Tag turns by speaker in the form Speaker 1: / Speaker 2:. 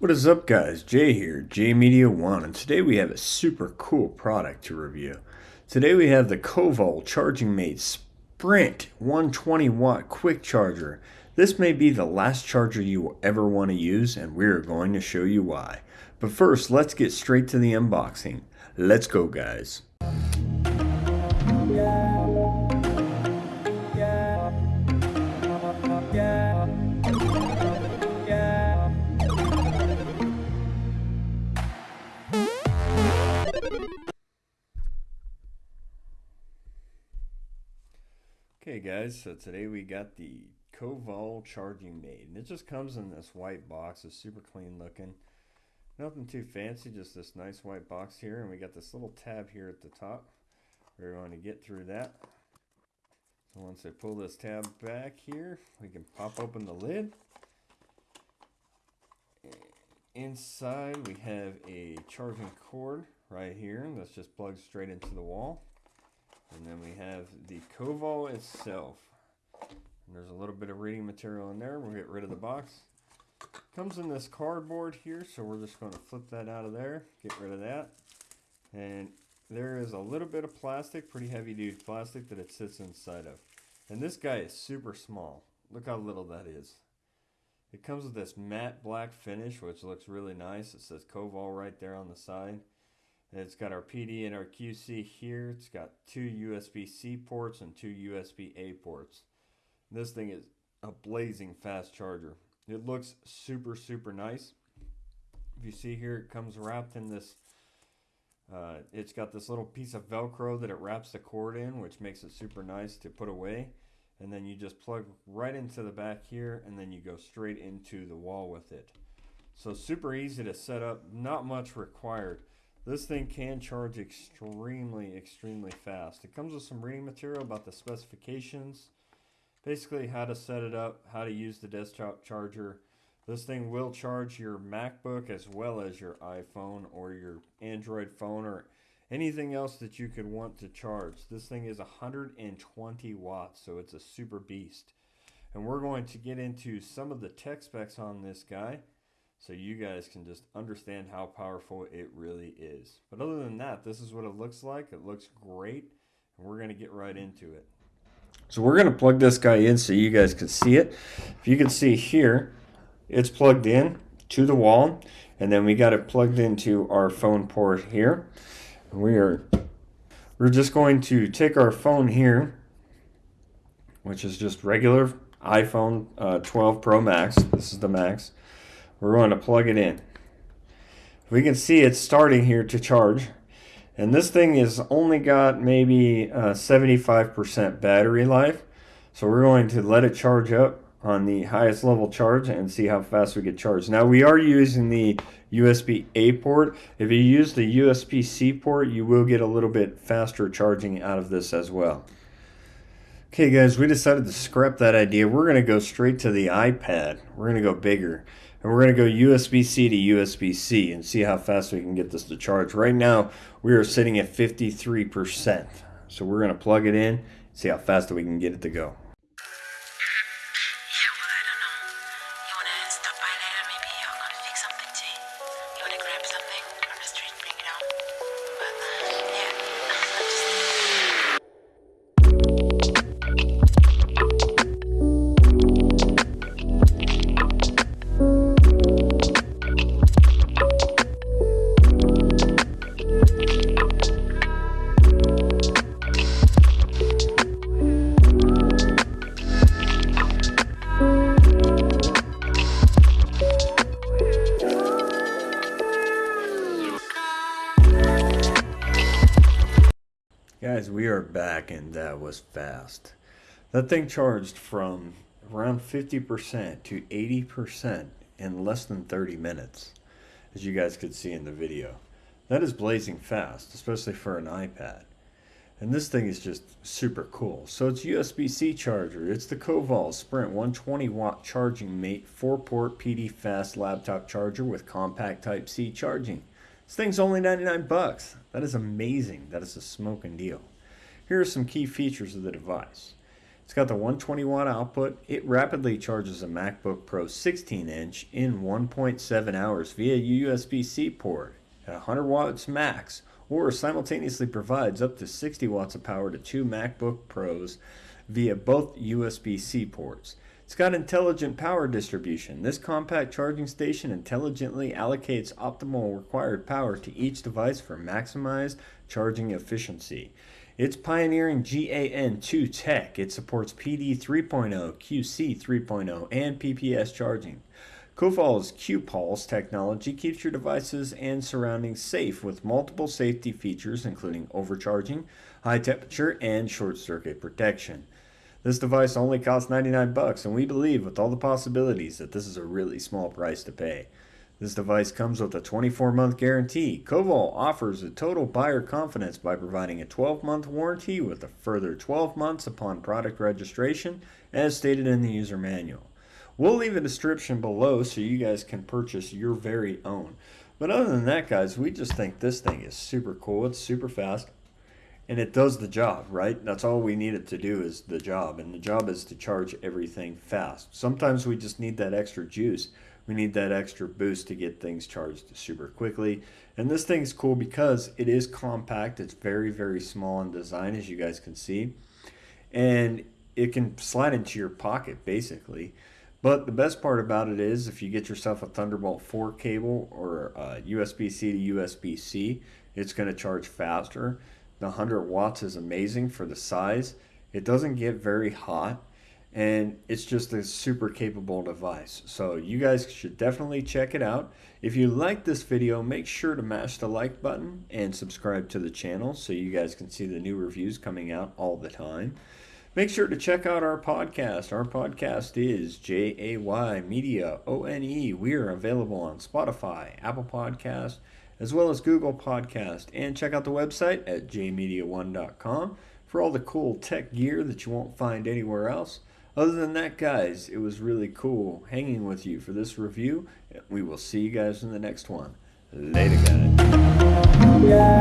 Speaker 1: What is up guys, Jay here, Jay Media One, and today we have a super cool product to review. Today we have the Kovol Charging Mate Sprint 120 watt quick charger. This may be the last charger you will ever want to use and we're going to show you why. But first, let's get straight to the unboxing. Let's go guys. Guys, so today we got the Kovol Charging Mate, and it just comes in this white box. It's super clean looking. Nothing too fancy, just this nice white box here, and we got this little tab here at the top. We're going to get through that. So once I pull this tab back here, we can pop open the lid. Inside we have a charging cord right here that's just plugged straight into the wall. And then we have the Kovol itself. And there's a little bit of reading material in there. We'll get rid of the box. Comes in this cardboard here, so we're just going to flip that out of there, get rid of that. And there is a little bit of plastic, pretty heavy duty plastic that it sits inside of. And this guy is super small. Look how little that is. It comes with this matte black finish, which looks really nice. It says Kovol right there on the side. It's got our PD and our QC here. It's got two USB-C ports and two USB-A ports. This thing is a blazing fast charger. It looks super, super nice. If you see here, it comes wrapped in this, uh, it's got this little piece of Velcro that it wraps the cord in, which makes it super nice to put away. And then you just plug right into the back here, and then you go straight into the wall with it. So super easy to set up, not much required. This thing can charge extremely, extremely fast. It comes with some reading material about the specifications, basically how to set it up, how to use the desktop charger. This thing will charge your MacBook as well as your iPhone or your Android phone or anything else that you could want to charge. This thing is 120 watts, so it's a super beast. And we're going to get into some of the tech specs on this guy so you guys can just understand how powerful it really is. But other than that, this is what it looks like. It looks great, and we're going to get right into it. So we're going to plug this guy in so you guys can see it. If you can see here, it's plugged in to the wall, and then we got it plugged into our phone port here. We are we're just going to take our phone here, which is just regular iPhone uh, 12 Pro Max. This is the Max we're going to plug it in. We can see it's starting here to charge. And this thing is only got maybe 75% uh, battery life. So we're going to let it charge up on the highest level charge and see how fast we get charged. Now we are using the USB-A port. If you use the USB-C port, you will get a little bit faster charging out of this as well. Okay guys, we decided to scrap that idea. We're going to go straight to the iPad. We're going to go bigger. And we're going to go USB-C to USB-C and see how fast we can get this to charge. Right now, we are sitting at 53%. So we're going to plug it in, see how fast we can get it to go. Guys, we are back and that was fast. That thing charged from around 50% to 80% in less than 30 minutes, as you guys could see in the video. That is blazing fast, especially for an iPad. And this thing is just super cool. So it's USB-C charger. It's the Kovol Sprint 120 watt charging mate 4 port PD fast laptop charger with compact type C charging. This thing's only 99 bucks. That is amazing. That is a smoking deal. Here are some key features of the device. It's got the 120 watt output. It rapidly charges a MacBook Pro 16 inch in 1.7 hours via USB-C port at 100 watts max or simultaneously provides up to 60 watts of power to two MacBook Pros via both USB-C ports. It's got intelligent power distribution. This compact charging station intelligently allocates optimal required power to each device for maximized charging efficiency. It's pioneering GAN2 tech. It supports PD 3.0, QC 3.0, and PPS charging. Kovol's Q-Pulse technology keeps your devices and surroundings safe with multiple safety features including overcharging, high temperature, and short circuit protection. This device only costs 99 bucks and we believe with all the possibilities that this is a really small price to pay. This device comes with a 24-month guarantee. Kovol offers a total buyer confidence by providing a 12-month warranty with a further 12 months upon product registration as stated in the user manual. We'll leave a description below so you guys can purchase your very own. But other than that guys, we just think this thing is super cool. It's super fast and it does the job, right? That's all we need it to do is the job, and the job is to charge everything fast. Sometimes we just need that extra juice. We need that extra boost to get things charged super quickly. And this thing's cool because it is compact. It's very, very small in design, as you guys can see. And it can slide into your pocket, basically. But the best part about it is if you get yourself a Thunderbolt 4 cable or USB-C to USB-C, it's going to charge faster. The 100 watts is amazing for the size. It doesn't get very hot and it's just a super capable device. So you guys should definitely check it out. If you like this video, make sure to mash the like button and subscribe to the channel so you guys can see the new reviews coming out all the time. Make sure to check out our podcast. Our podcast is J-A-Y Media O-N-E. We are available on Spotify, Apple Podcast, as well as Google Podcast. And check out the website at jmedia1.com for all the cool tech gear that you won't find anywhere else. Other than that, guys, it was really cool hanging with you for this review. And we will see you guys in the next one. Later, guys. Yeah.